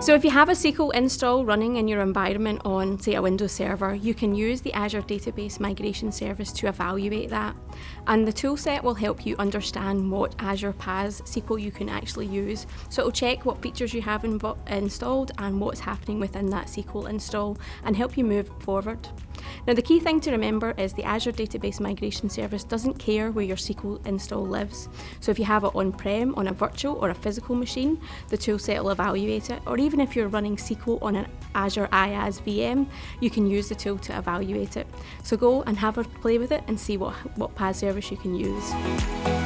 So if you have a SQL install running in your environment on, say, a Windows server, you can use the Azure Database Migration Service to evaluate that. And the toolset will help you understand what Azure PaaS SQL you can actually use. So it'll check what features you have installed and what's happening within that SQL install and help you move forward. Now the key thing to remember is the Azure Database Migration Service doesn't care where your SQL install lives. So if you have it on-prem, on a virtual or a physical machine, the toolset will evaluate it. Or even if you're running SQL on an Azure IaaS VM, you can use the tool to evaluate it. So go and have a play with it and see what, what PaaS service you can use.